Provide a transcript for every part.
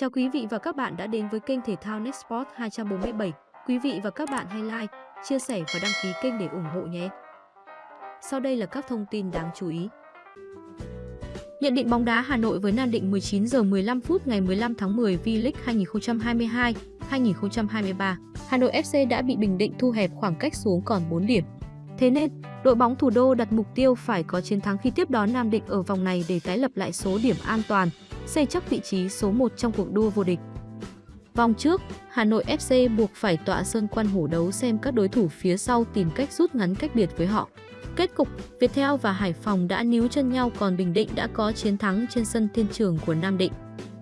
Chào quý vị và các bạn đã đến với kênh thể thao Nextport 247. Quý vị và các bạn hãy like, chia sẻ và đăng ký kênh để ủng hộ nhé. Sau đây là các thông tin đáng chú ý. Nhận định bóng đá Hà Nội với Nam Định 19 giờ 15 phút ngày 15 tháng 10 V-League 2022-2023. Hà Nội FC đã bị Bình Định thu hẹp khoảng cách xuống còn 4 điểm. Thế nên, đội bóng thủ đô đặt mục tiêu phải có chiến thắng khi tiếp đón Nam Định ở vòng này để tái lập lại số điểm an toàn, xây chắc vị trí số 1 trong cuộc đua vô địch. Vòng trước, Hà Nội FC buộc phải tọa sơn quan hổ đấu xem các đối thủ phía sau tìm cách rút ngắn cách biệt với họ. Kết cục, Viettel và Hải Phòng đã níu chân nhau còn Bình Định đã có chiến thắng trên sân thiên trường của Nam Định.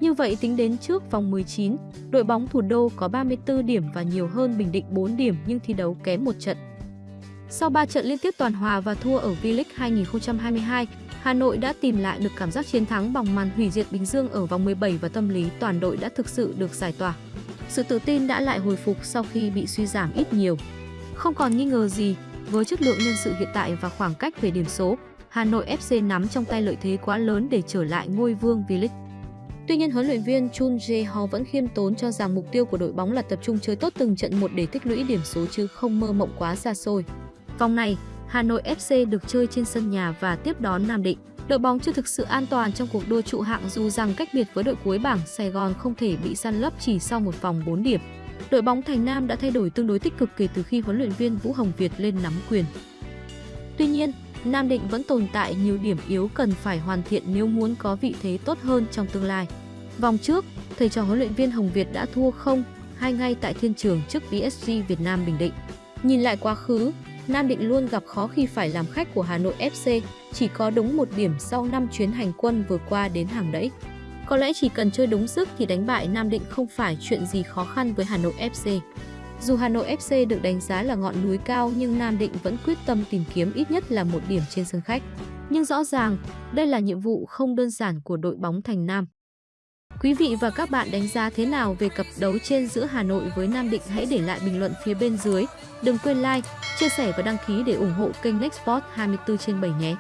Như vậy tính đến trước vòng 19, đội bóng thủ đô có 34 điểm và nhiều hơn Bình Định 4 điểm nhưng thi đấu kém một trận. Sau 3 trận liên tiếp toàn hòa và thua ở V-League 2022, Hà Nội đã tìm lại được cảm giác chiến thắng bằng màn hủy diệt Bình Dương ở vòng 17 và tâm lý toàn đội đã thực sự được giải tỏa. Sự tự tin đã lại hồi phục sau khi bị suy giảm ít nhiều. Không còn nghi ngờ gì, với chất lượng nhân sự hiện tại và khoảng cách về điểm số, Hà Nội FC nắm trong tay lợi thế quá lớn để trở lại ngôi vương V-League. Tuy nhiên, huấn luyện viên Chun Jae-ho vẫn khiêm tốn cho rằng mục tiêu của đội bóng là tập trung chơi tốt từng trận một để tích lũy điểm số chứ không mơ mộng quá xa xôi. Vòng này, Hà Nội FC được chơi trên sân nhà và tiếp đón Nam Định. Đội bóng chưa thực sự an toàn trong cuộc đua trụ hạng dù rằng cách biệt với đội cuối bảng Sài Gòn không thể bị săn lấp chỉ sau một vòng 4 điểm. Đội bóng Thành Nam đã thay đổi tương đối tích cực kể từ khi huấn luyện viên Vũ Hồng Việt lên nắm quyền. Tuy nhiên, Nam Định vẫn tồn tại nhiều điểm yếu cần phải hoàn thiện nếu muốn có vị thế tốt hơn trong tương lai. Vòng trước, thầy trò huấn luyện viên Hồng Việt đã thua không hai ngay tại thiên trường trước PSG Việt Nam Bình Định. Nhìn lại quá khứ, Nam Định luôn gặp khó khi phải làm khách của Hà Nội FC, chỉ có đúng một điểm sau 5 chuyến hành quân vừa qua đến hàng đẫy. Có lẽ chỉ cần chơi đúng sức thì đánh bại Nam Định không phải chuyện gì khó khăn với Hà Nội FC. Dù Hà Nội FC được đánh giá là ngọn núi cao nhưng Nam Định vẫn quyết tâm tìm kiếm ít nhất là một điểm trên sân khách. Nhưng rõ ràng, đây là nhiệm vụ không đơn giản của đội bóng Thành Nam. Quý vị và các bạn đánh giá thế nào về cặp đấu trên giữa Hà Nội với Nam Định hãy để lại bình luận phía bên dưới. Đừng quên like, chia sẻ và đăng ký để ủng hộ kênh Nextport 24 trên 7 nhé.